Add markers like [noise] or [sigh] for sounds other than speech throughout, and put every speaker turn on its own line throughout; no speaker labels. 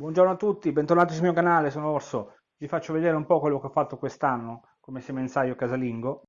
Buongiorno a tutti, bentornati sul mio canale, sono Orso. Vi faccio vedere un po' quello che ho fatto quest'anno come semenzaio casalingo.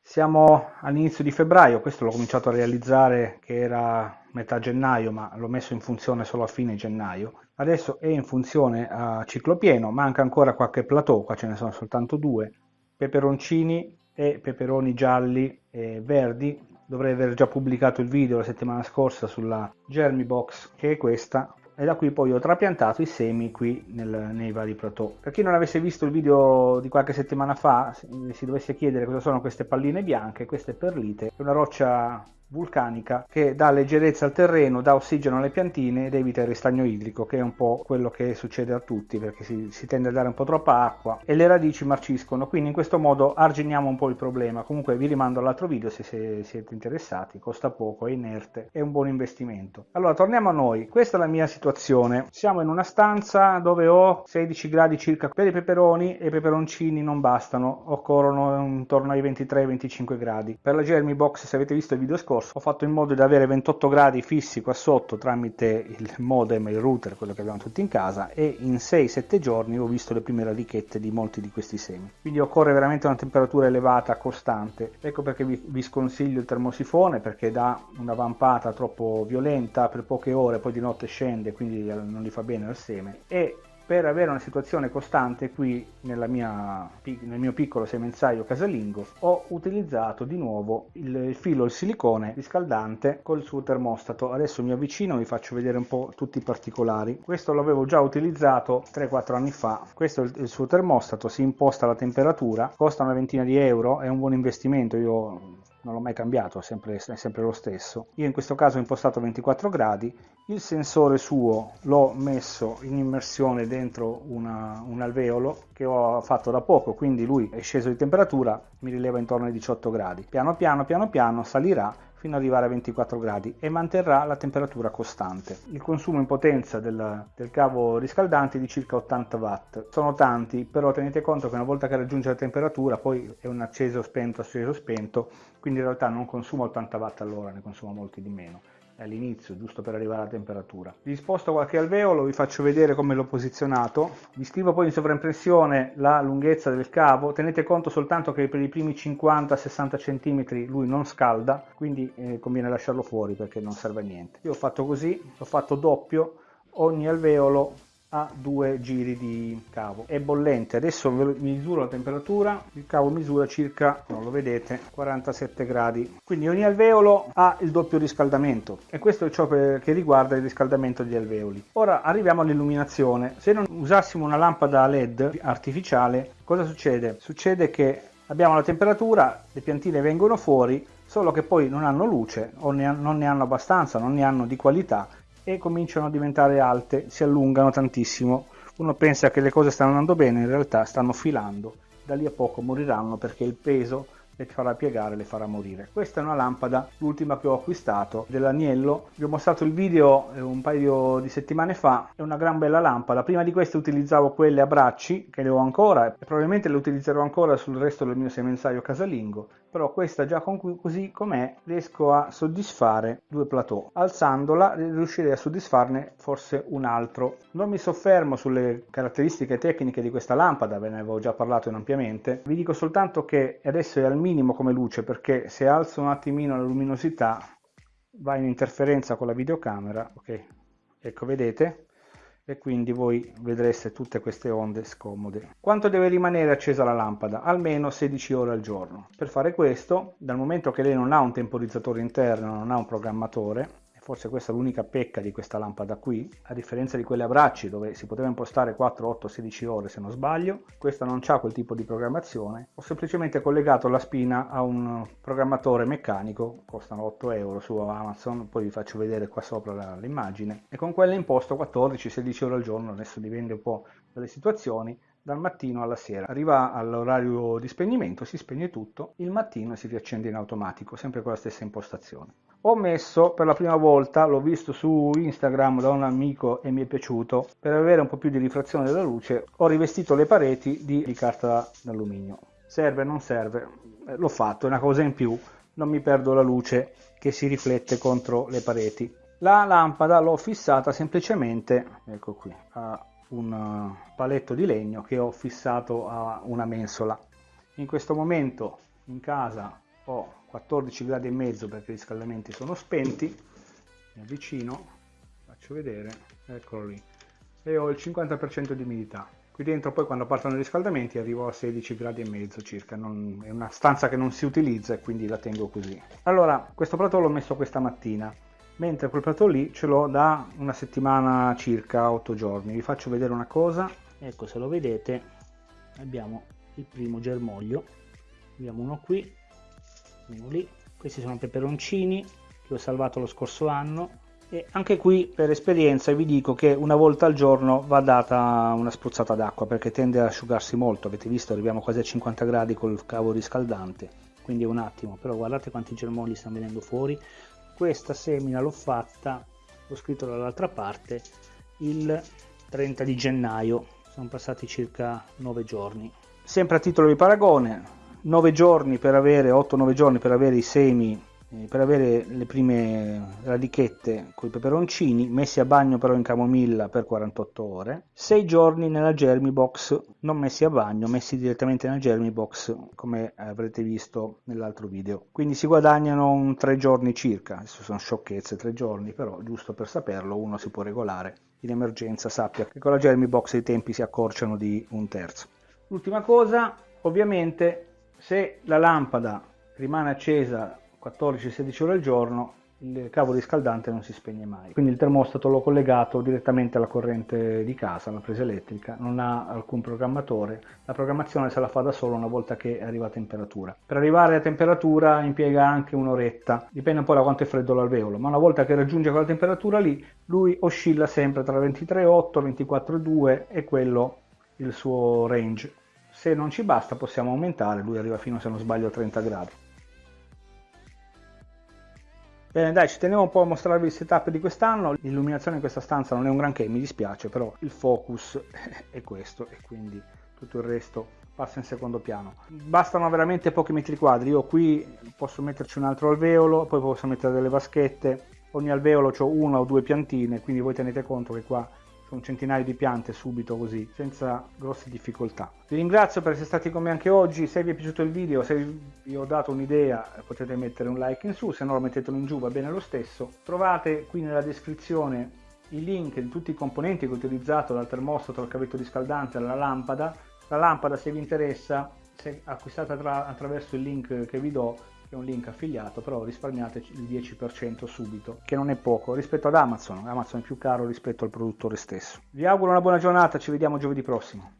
Siamo all'inizio di febbraio, questo l'ho cominciato a realizzare che era metà gennaio, ma l'ho messo in funzione solo a fine gennaio. Adesso è in funzione a ciclo pieno, manca ancora qualche plateau, qua ce ne sono soltanto due, peperoncini e peperoni gialli e verdi. Dovrei aver già pubblicato il video la settimana scorsa sulla Germy Box, che è questa, e da qui poi ho trapiantato i semi qui nel, nei vari plateau. Per chi non avesse visto il video di qualche settimana fa, si dovesse chiedere cosa sono queste palline bianche, queste perlite, è una roccia vulcanica che dà leggerezza al terreno, dà ossigeno alle piantine ed evita il ristagno idrico che è un po' quello che succede a tutti perché si, si, tende a dare un po' troppa acqua e le radici marciscono. Quindi in questo modo arginiamo un po' il problema. Comunque vi rimando all'altro video se, se siete interessati costa poco, è inerte, è un buon investimento. Allora torniamo a noi, questa è la mia situazione. Siamo in una stanza dove ho 16 gradi circa. Per i peperoni e i peperoncini non bastano occorrono intorno ai 23-25 gradi. Per la Germy Box se avete visto il video scorso scorso ho fatto in modo di avere 28 gradi fissi qua sotto tramite il modem il router, quello che abbiamo tutti in casa e in 6-7 giorni ho visto le prime radichette di molti di questi semi. Quindi occorre veramente una temperatura elevata, costante. Ecco perché vi, vi sconsiglio il termosifone perché dà una vampata troppo violenta per poche ore, poi di notte scende, quindi non gli fa bene al seme. E per avere una situazione costante qui mia, nel mio piccolo semenzaio casalingo ho utilizzato di nuovo il filo il silicone riscaldante col suo termostato. Adesso mi avvicino vi faccio vedere un po' tutti i particolari. Questo l'avevo già utilizzato 3-4 anni fa. Questo è il suo termostato si imposta la temperatura costa una ventina di euro è un buon investimento io non l'ho mai cambiato, è sempre, è sempre, lo stesso. Io in questo caso ho impostato 24 gradi, il sensore suo l'ho messo in immersione dentro una, un alveolo che ho fatto da poco, quindi lui è sceso di temperatura, mi rileva intorno ai 18 gradi. Piano piano, piano piano salirà fino ad arrivare a 24 gradi e manterrà la temperatura costante. Il consumo in potenza del, del, cavo riscaldante è di circa 80 watt. Sono tanti, però tenete conto che una volta che raggiunge la temperatura poi è un acceso spento, acceso spento, quindi in realtà non consuma 80 watt all'ora, ne consuma molti di meno all'inizio giusto per arrivare alla temperatura. Vi sposto qualche alveolo vi faccio vedere come l'ho posizionato. Vi scrivo poi in sovraimpressione la lunghezza del cavo. Tenete conto soltanto che per i primi 50-60 cm lui non scalda quindi eh, conviene lasciarlo fuori perché non serve a niente. Io ho fatto così ho fatto doppio ogni alveolo a due giri di cavo. È bollente. Adesso misuro la temperatura. Il cavo misura circa non lo vedete 47 gradi. Quindi ogni alveolo ha il doppio riscaldamento. E questo è ciò che riguarda il riscaldamento degli alveoli. Ora arriviamo all'illuminazione. Se non usassimo una lampada led artificiale cosa succede? Succede che abbiamo la temperatura le piantine vengono fuori solo che poi non hanno luce o ne, non ne hanno abbastanza non ne hanno di qualità e cominciano a diventare alte, si allungano tantissimo. Uno pensa che le cose stanno andando bene, in realtà stanno filando, da lì a poco moriranno perché il peso le farà piegare, le farà morire. Questa è una lampada, l'ultima che ho acquistato, dell'Agnello. Vi ho mostrato il video eh, un paio di settimane fa, è una gran bella lampada. Prima di queste utilizzavo quelle a bracci, che le ho ancora, e probabilmente le utilizzerò ancora sul resto del mio semenzaio casalingo però questa già con, così com'è riesco a soddisfare due plateau alzandola riuscirei a soddisfarne forse un altro non mi soffermo sulle caratteristiche tecniche di questa lampada ve ne avevo già parlato in ampiamente vi dico soltanto che adesso è al minimo come luce perché se alzo un attimino la luminosità va in interferenza con la videocamera ok ecco vedete e quindi voi vedreste tutte queste onde scomode. Quanto deve rimanere accesa la lampada? Almeno 16 ore al giorno. Per fare questo, dal momento che lei non ha un temporizzatore interno, non ha un programmatore, forse questa è l'unica pecca di questa lampada qui, a differenza di quelle a bracci dove si poteva impostare 4, 8, 16 ore se non sbaglio, questa non ha quel tipo di programmazione, ho semplicemente collegato la spina a un programmatore meccanico, costano 8 euro su Amazon, poi vi faccio vedere qua sopra l'immagine, e con quella imposto 14-16 ore al giorno, adesso dipende un po' dalle situazioni, dal mattino alla sera. Arriva all'orario di spegnimento, si spegne tutto, il mattino si riaccende in automatico, sempre con la stessa impostazione. Ho messo per la prima volta, l'ho visto su Instagram da un amico e mi è piaciuto, per avere un po' più di rifrazione della luce ho rivestito le pareti di, di carta d'alluminio serve non serve, eh, l'ho fatto, è una cosa in più, non mi perdo la luce che si riflette contro le pareti. La lampada l'ho fissata semplicemente, ecco qui, a un eh, paletto di legno che ho fissato a una mensola. In questo momento in casa ho 14 gradi e mezzo perché i riscaldamenti sono spenti, mi avvicino, faccio vedere, eccolo lì, e ho il 50% di umidità. Qui dentro poi quando partono i riscaldamenti arrivo a 16 gradi e mezzo circa, non, è una stanza che non si utilizza e quindi la tengo così. Allora, questo prato l'ho messo questa mattina, mentre quel prato lì ce l'ho da una settimana circa, 8 giorni. Vi faccio vedere una cosa, ecco se lo vedete abbiamo il primo germoglio, abbiamo uno qui, uno lì, questi sono peperoncini che ho salvato lo scorso anno, e anche qui per esperienza vi dico che una volta al giorno va data una spruzzata d'acqua perché tende ad asciugarsi molto, avete visto arriviamo quasi a 50 gradi col cavo riscaldante, quindi un attimo, però guardate quanti germogli stanno venendo fuori, questa semina l'ho fatta, l'ho scritto dall'altra parte, il 30 di gennaio, sono passati circa 9 giorni. Sempre a titolo di paragone, 9 giorni per avere, 8-9 giorni per avere i semi per avere le prime radichette con i peperoncini messi a bagno però in camomilla per 48 ore 6 giorni nella Germy Box non messi a bagno messi direttamente nella Germy Box come avrete visto nell'altro video. Quindi si guadagnano un 3 giorni circa adesso sono sciocchezze 3 giorni però giusto per saperlo uno si può regolare in emergenza sappia che con la Germy Box i tempi si accorciano di un terzo. L'ultima cosa ovviamente se la lampada rimane accesa 14-16 ore al giorno il cavo riscaldante non si spegne mai. Quindi il termostato l'ho collegato direttamente alla corrente di casa, alla presa elettrica, non ha alcun programmatore, la programmazione se la fa da solo una volta che arriva a temperatura. Per arrivare a temperatura impiega anche un'oretta, dipende un po' da quanto è freddo l'alveolo, ma una volta che raggiunge quella temperatura lì, lui oscilla sempre tra 23,8 24,2 e quello il suo range. Se non ci basta possiamo aumentare, lui arriva fino se non sbaglio a 30 gradi. Bene dai, ci tenevo un po' a mostrarvi il setup di quest'anno, l'illuminazione in questa stanza non è un granché, mi dispiace, però il focus [laughs] è questo e quindi tutto il resto passa in secondo piano. Bastano veramente pochi metri quadri, io qui posso metterci un altro alveolo, poi posso mettere delle vaschette, ogni alveolo ho una o due piantine, quindi voi tenete conto che qua un centinaio di piante subito così, senza grosse difficoltà. Vi ringrazio per essere stati con me anche oggi, se vi è piaciuto il video, se vi ho dato un'idea potete mettere un like in su, se no mettetelo in giù, va bene lo stesso. Trovate qui nella descrizione i link di tutti i componenti che ho utilizzato, dal termostato al cavetto riscaldante alla lampada. La lampada se vi interessa, se acquistate attra attraverso il link che vi do, è un link affiliato, però risparmiate il 10% subito, che non è poco rispetto ad Amazon. Amazon è più caro rispetto al produttore stesso. Vi auguro una buona giornata, ci vediamo giovedì prossimo.